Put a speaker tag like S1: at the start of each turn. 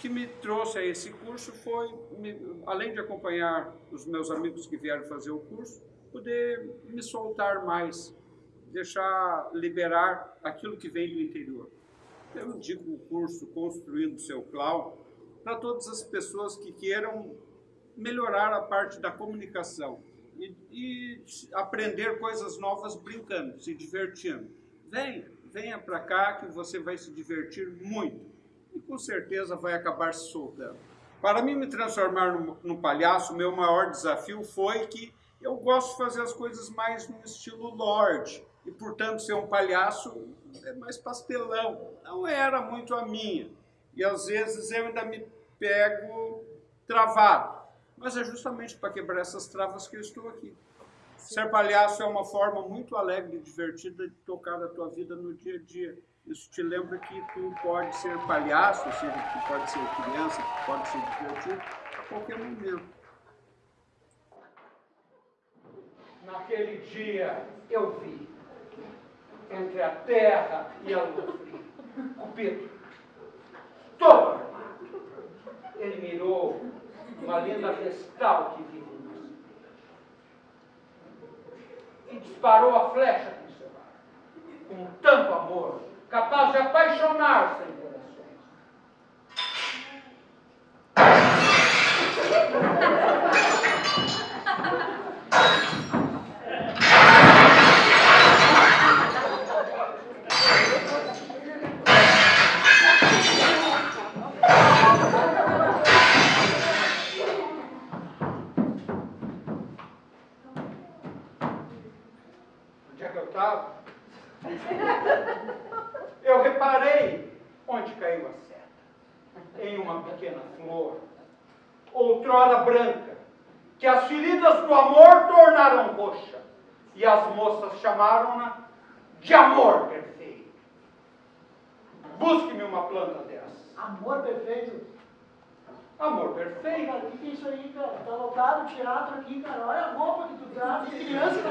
S1: que me trouxe a esse curso foi, me, além de acompanhar os meus amigos que vieram fazer o curso, poder me soltar mais, deixar liberar aquilo que vem do interior. Eu indico o curso Construindo Seu Clown para todas as pessoas que queiram melhorar a parte da comunicação e, e aprender coisas novas brincando, se divertindo. Venha, venha para cá que você vai se divertir muito e com certeza vai acabar se soltando. Para mim me transformar num, num palhaço, meu maior desafio foi que eu gosto de fazer as coisas mais no estilo Lorde, e portanto ser um palhaço é mais pastelão. Não era muito a minha. E às vezes eu ainda me pego travado. Mas é justamente para quebrar essas travas que eu estou aqui. Ser palhaço é uma forma muito alegre e divertida de tocar a tua vida no dia a dia. Isso te lembra que tu pode ser palhaço, ou seja, que tu pode ser criança, que tu pode ser divertido a qualquer momento.
S2: Naquele dia eu vi, entre a terra e a lua, Cupido, todo armado. Ele mirou uma linda vestal que vive em nós. E disparou a flecha com tanto amor, capaz de apaixonar-se em Eu reparei onde caiu a seta. Em uma pequena flor, outrora branca, que as feridas do amor tornaram roxa, e as moças chamaram-na de amor perfeito. Busque-me uma planta dessa.
S3: Amor perfeito?
S2: Amor perfeito.
S3: Cara, o que, é isso aí, cara? Tá lotado o teatro aqui, cara. Olha a roupa que tu traz. Que criança tá